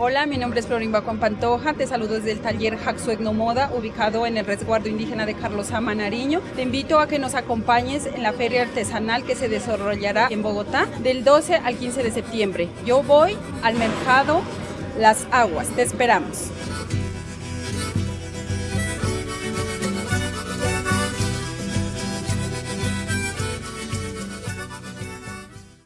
Hola, mi nombre es Florimba Juan Pantoja, te saludo desde el taller Jaxo Moda, ubicado en el resguardo indígena de Carlos Amanariño. Te invito a que nos acompañes en la feria artesanal que se desarrollará en Bogotá del 12 al 15 de septiembre. Yo voy al mercado Las Aguas, te esperamos.